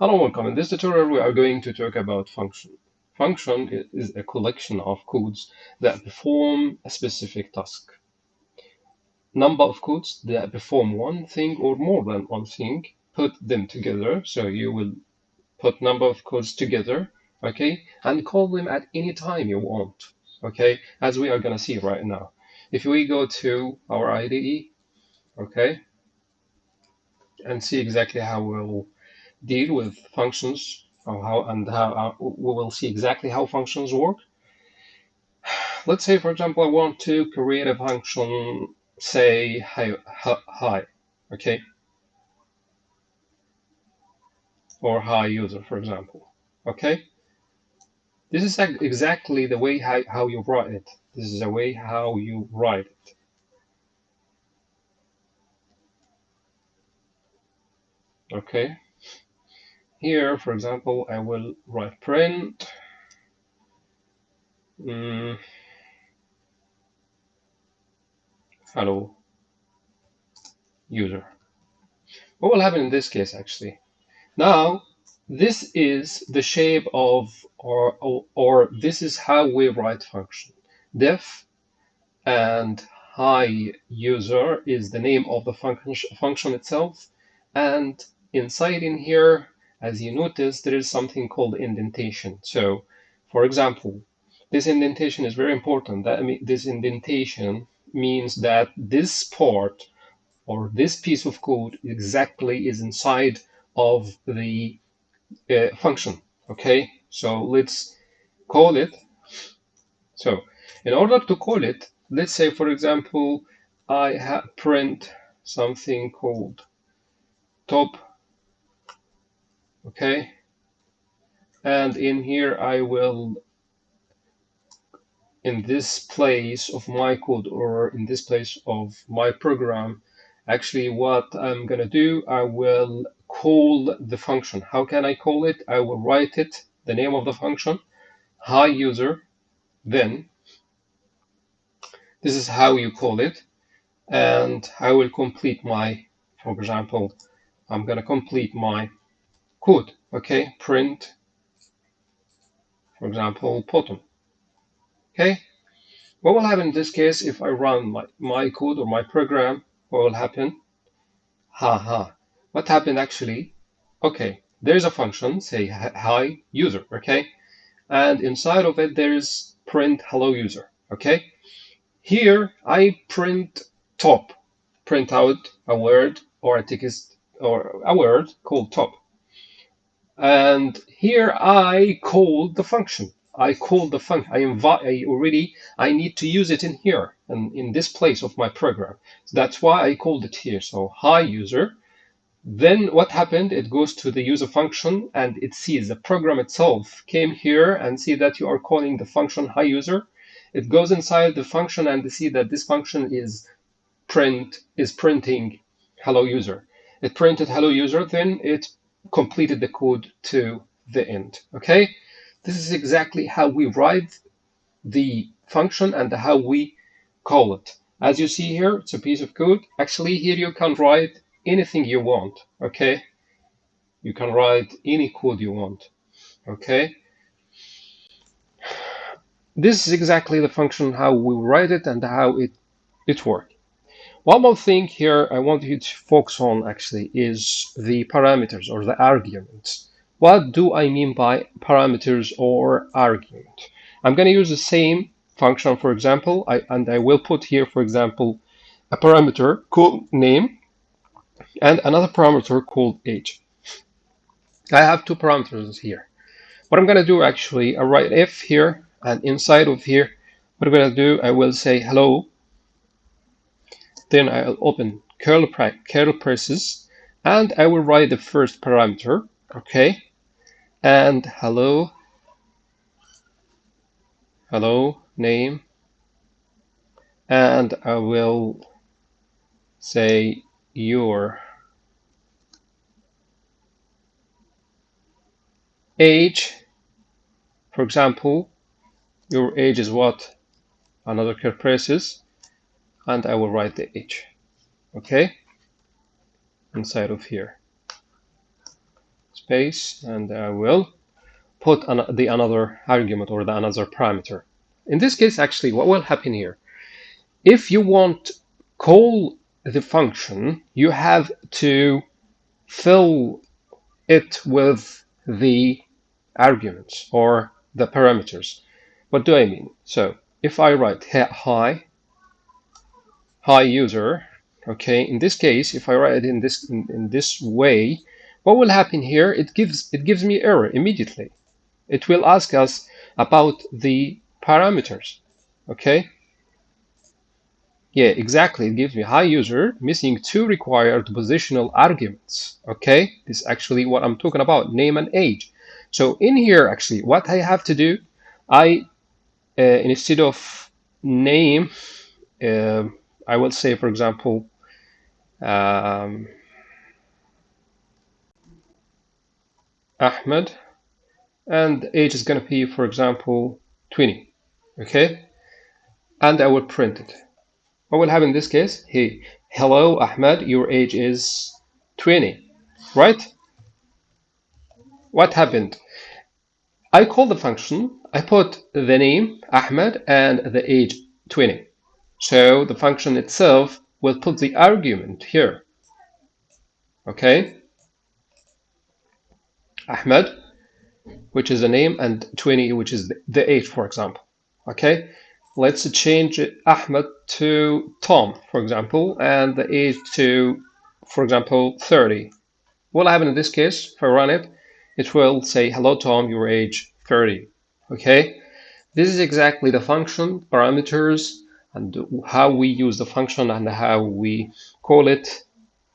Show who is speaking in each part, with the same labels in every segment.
Speaker 1: Hello, and welcome. In this tutorial, we are going to talk about function. Function is a collection of codes that perform a specific task. Number of codes that perform one thing or more than one thing, put them together. So you will put number of codes together, okay, and call them at any time you want, okay, as we are going to see right now. If we go to our IDE, okay, and see exactly how we'll deal with functions or how and how uh, we will see exactly how functions work. Let's say, for example, I want to create a function, say hi, hi okay, or hi user, for example, okay. This is exactly the way how, how you write it. This is the way how you write it. Okay. Here, for example, I will write print. Mm, hello user. What will happen in this case actually? Now, this is the shape of, or, or, or this is how we write function. Def and hi user is the name of the function, function itself. And inside in here, as you notice, there is something called indentation. So, for example, this indentation is very important. That this indentation means that this part or this piece of code exactly is inside of the uh, function. Okay, so let's call it. So, in order to call it, let's say, for example, I print something called top okay? And in here I will in this place of my code or in this place of my program actually what I'm gonna do I will call the function. How can I call it? I will write it the name of the function hi user then this is how you call it and I will complete my for example I'm gonna complete my code, okay, print, for example, bottom, okay. What will happen in this case if I run my, my code or my program? What will happen? Ha ha. What happened actually? Okay, there's a function, say hi user, okay, and inside of it there's print hello user, okay. Here I print top, print out a word or a text or a word called top. And here I call the function. I call the function. I invite. I already. I need to use it in here and in this place of my program. So that's why I called it here. So hi user. Then what happened? It goes to the user function and it sees the program itself came here and see that you are calling the function hi user. It goes inside the function and see that this function is print is printing hello user. It printed hello user. Then it completed the code to the end. Okay, this is exactly how we write the function and how we call it. As you see here, it's a piece of code. Actually, here you can write anything you want. Okay, you can write any code you want. Okay. This is exactly the function how we write it and how it it works. One more thing here I want you to focus on actually is the parameters or the arguments. What do I mean by parameters or argument? I'm going to use the same function, for example, I, and I will put here, for example, a parameter called name and another parameter called age. I have two parameters here. What I'm going to do actually, I write if here and inside of here, what I'm going to do, I will say hello then I'll open curl, curl braces and I will write the first parameter, okay? And hello, hello, name, and I will say your age. For example, your age is what? Another curl braces and I will write the age, okay, inside of here. Space and I will put an, the another argument or the another parameter. In this case, actually, what will happen here? If you want call the function, you have to fill it with the arguments or the parameters. What do I mean? So if I write hi, hi user, okay, in this case, if I write it in this in, in this way, what will happen here? It gives it gives me error immediately. It will ask us about the parameters, okay? Yeah, exactly. It gives me hi user missing two required positional arguments. Okay, this is actually what I'm talking about, name and age. So in here, actually, what I have to do, I uh, instead of name, uh, I will say, for example, um, Ahmed, and the age is going to be, for example, 20. Okay, and I will print it. What will happen in this case? Hey, hello, Ahmed, your age is 20, right? What happened? I call the function, I put the name, Ahmed, and the age, 20. So the function itself will put the argument here. Okay? Ahmed, which is the name, and 20, which is the age, for example. Okay? let's change Ahmed to Tom, for example, and the age to, for example, 30. What will happen in this case, if I run it, it will say, hello, Tom, your age 30. Okay, this is exactly the function, parameters, and how we use the function and how we call it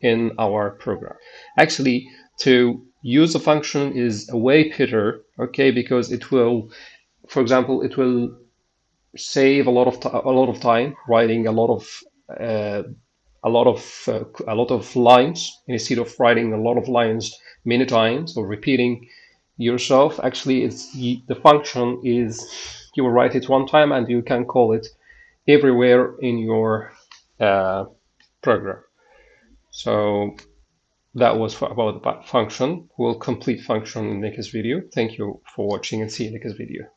Speaker 1: in our program. Actually, to use a function is a way better, okay, because it will, for example, it will save a lot of a lot of time writing a lot of uh, a lot of uh, a lot of lines instead of writing a lot of lines many times or repeating yourself. Actually, it's the function is you will write it one time and you can call it everywhere in your uh, program. So that was about the function. We'll complete function in the next video. Thank you for watching and see you in the next video.